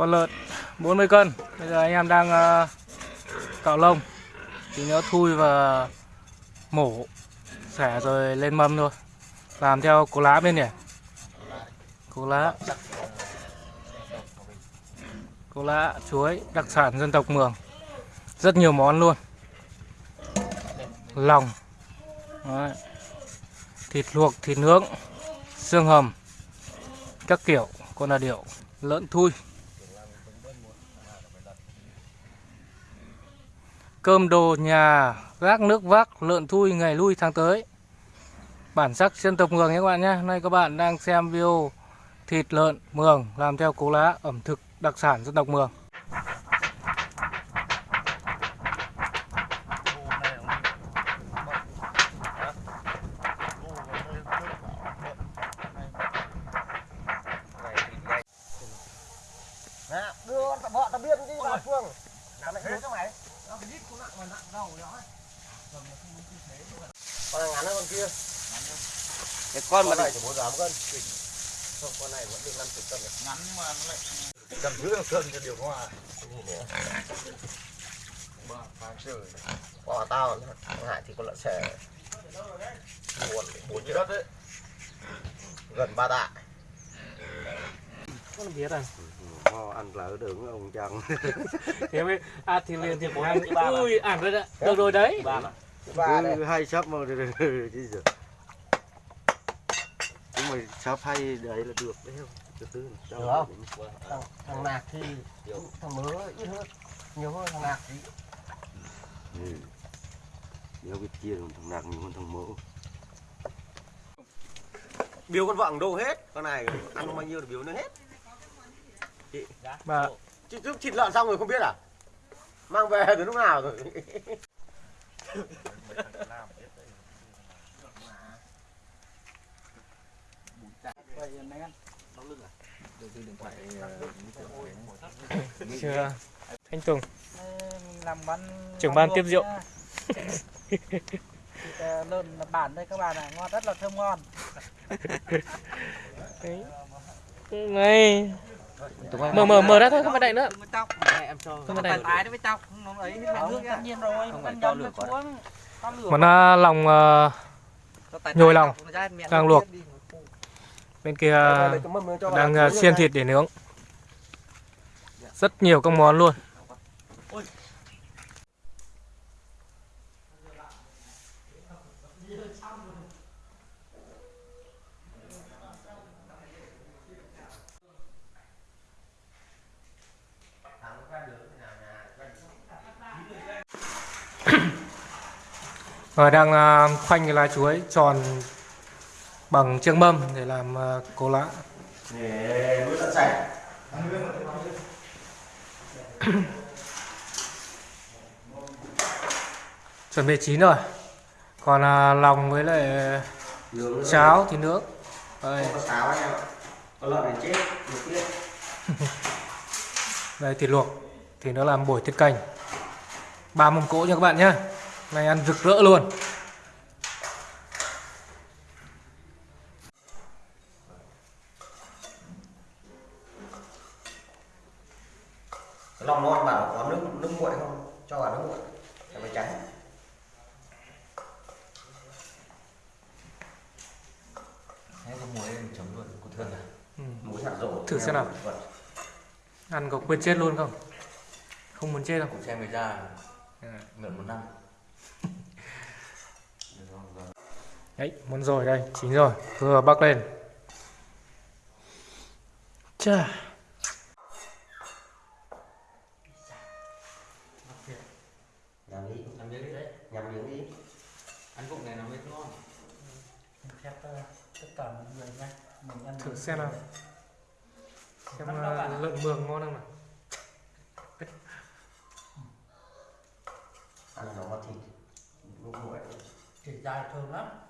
con lợn 40 cân. Bây giờ anh em đang ờ, cạo lông. Thì nó thui và mổ xẻ rồi lên mâm thôi. Làm theo cố lá bên nhỉ cố lá. Cố lá chuối đặc sản dân tộc mường. Rất nhiều món luôn. Lòng. Đấy. thịt luộc thịt nướng xương hầm các kiểu con là điệu lợn thui. Cơm đồ nhà, gác nước vác, lợn thui, ngày lui tháng tới bản sắc dân tộc mường nhé các bạn nhé nay các bạn đang xem video thịt lợn mường làm theo cố lá ẩm thực đặc sản dân tộc mường đưa con vợ tao biết đi, bà Phương. Làm lại thế cho mày. Nó cái đít cũng nặng mà nặng đầu đó. Con này ngắn hơn con kia. Cái con mà Con này chỉ 4 gram cân. Không, con này vẫn được 50 cân ngắn nhưng mà nó lại Cầm dưới được cân cho điều hòa. Ba, phang trời. Quả tao, thằng Hải thì con lợn xẻ. Buồn, bốn chữ đất đấy. Gần ba tạ. con biết à Ho ăn lỡ đường ông chồng. thế mới à thì liền thì bố anh ui ăn rồi đấy được rồi đấy. Ba này. cứ hay sắp mà chứ giờ chúng mày sắp hay đấy là được đấy không? Từ từ cho Được không? Thằng, thằng nạc thì thằng mớ ít hơn. Nhiều hơn thằng nạc thì ừ. nếu biết chia thì thằng nạc nhiều hơn thằng mỡ biếu con vợ đâu hết. Con này ăn bao nhiêu thì biếu nó hết mà chứ trước thịt lợn xong rồi không biết à? Mang về từ lúc nào rồi? Chưa. Thanh tùng. Trưởng ban tiếp rượu. Ờ, lợn bản đây các bạn ạ. Ngon rất là thơm ngon. Đấy. Này mở mở mở ra thôi không phải đậy nữa. Với tóc. Em cho không phải đậy tái đấy với tóc nó ấy. Nước tất nhiên rồi Không nó phải nó lửa quá. lòng ờ, nhồi lòng. đang luộc. bên kia đang ờ, xiên thịt để nướng. Rất nhiều các món luôn Rồi đang à, khoanh cái lá chuối tròn bằng chiếc mâm để làm à, cố lá. để nuôi lợn sạch Chuẩn bị chín rồi. Còn à, lòng với lại nướng cháo thì nướng. Đây, đây thịt luộc thì nó làm bổi tiết canh. Ba mâm cỗ nha các bạn nhé. Này ăn rực rỡ luôn. cái lòng ngon bảo có nước nước nguội không cho vào nước nguội để mày trắng Thế có muối em chấm luôn, có thương à? Ừ. muối hạt rổ Thử xem nào. Vật. Ăn có quên chết luôn không? Không muốn chết không? Cũng xem người ra mượn một năm Đấy, muốn rồi đây, chín rồi, vừa bắc lên. Chà. nhắm đi Làm miếng đi đấy nhắm miếng đi Ăn cục này nó mới ngon ờ, tất cả mọi người nha mình ăn Thử xem nào. Xem à, lợn mường ngon không nào? ăn nó thịt nước nguội thịt dài thơm lắm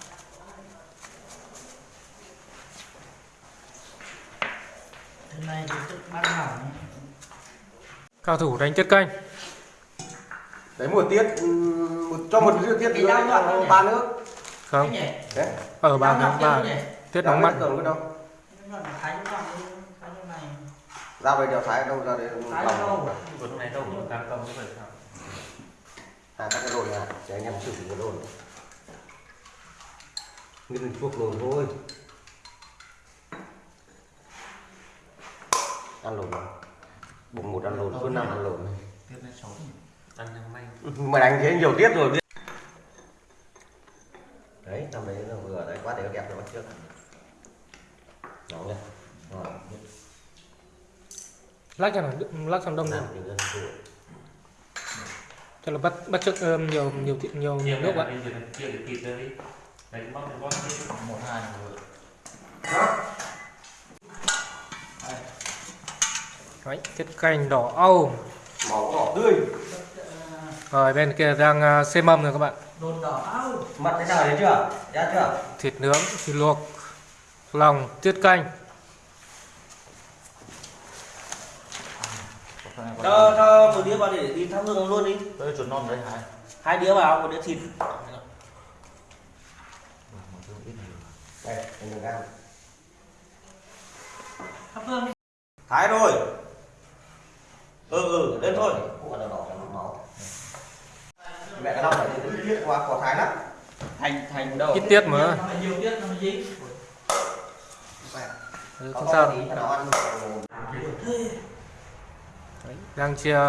này Thì đây cái tay Cái này thì tự ban hỏng cao thủ đánh tiết canh. Đấy một tiết ừm, một, cho một tiết Cái nữa ba nước. Không. Nhỉ? đấy ở ba tháng đoạn ba tiếp nhỉ? tiết nóng mắt cường cái đâu? Này. ra về đèo thái đâu? Ra để Thái lòng này đâu? Cũng cam công vậy sao? à các cái đồn này để anh em sử dụng cái đồn như mình chuộc đồn thôi ăn lồn rồi bụng một ăn lồn hơn năm ăn Tiếp xấu. Ăn nhanh may. mày đánh thế nhiều tiết rồi biết đấy năm đấy là vừa đấy quá để nó đẹp rồi bắt trước nóng nhá lắc cho nó lắc xong đông nhiều tuổi cho là bắt bắt trước um, nhiều nhiều thịt- nhiều nhiều nước vậy Bây giờ chia được thịt ra đi. Đấy móc cái bóp đi. Một hai rồi. Đấy tiết canh đỏ âu màu đỏ tươi rồi bên kia đang uh, xê mâm rồi các bạn Đồn đỏ áo. mặt thế nào đấy chưa ra chưa thịt nướng thịt luộc lòng tiết canh Cho, cho một đĩa vào để đi thắp hương luôn đi. Tôi chuột non đấy hả? Hai đĩa vào, một đĩa thịt. đây Thắp hương đi. thái rồi ừ ừ lên thôi. Mẹ cái lòng phải thiết quá có thái lắm. Thành, thành đâu? ít tiết mà. Nhiều tiết, nó mới dính. Ừ, không sao. Đấy, đang chia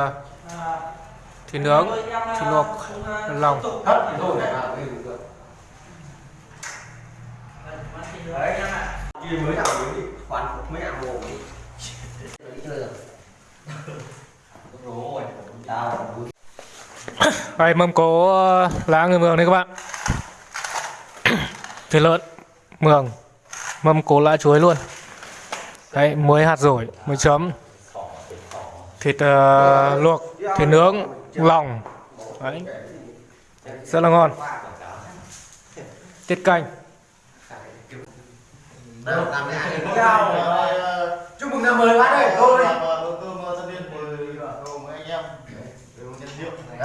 thịt nướng thịt luộc à, lòng. thì này kia mới nào mới đi khoan mới ăn mồm đi chơi rồi đây mâm cố ờ, lá người mường đây các bạn. Thịt lợn mường mâm cố lá chuối luôn. Đấy muối hạt rổi muối chấm. Thịt uh, luộc thịt nướng lòng. Đấy. Rất là ngon. Tiết canh. Ờ, chúc mừng năm mới bác ơi thôi.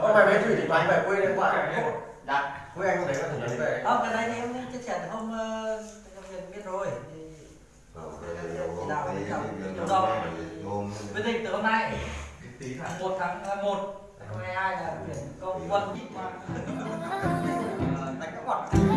ông mày mấy thủy thì mày về quê đấy quả đặt quê anh có thể lấy về. Không, cái đấy thì em chia sẻ hôm ờ, viện biết rồi. Rộng. Quyết định từ hôm nay, một tháng ờ, một. Năm hai hai là chuyển công quân? Mà. Ờ, Đánh các quạt.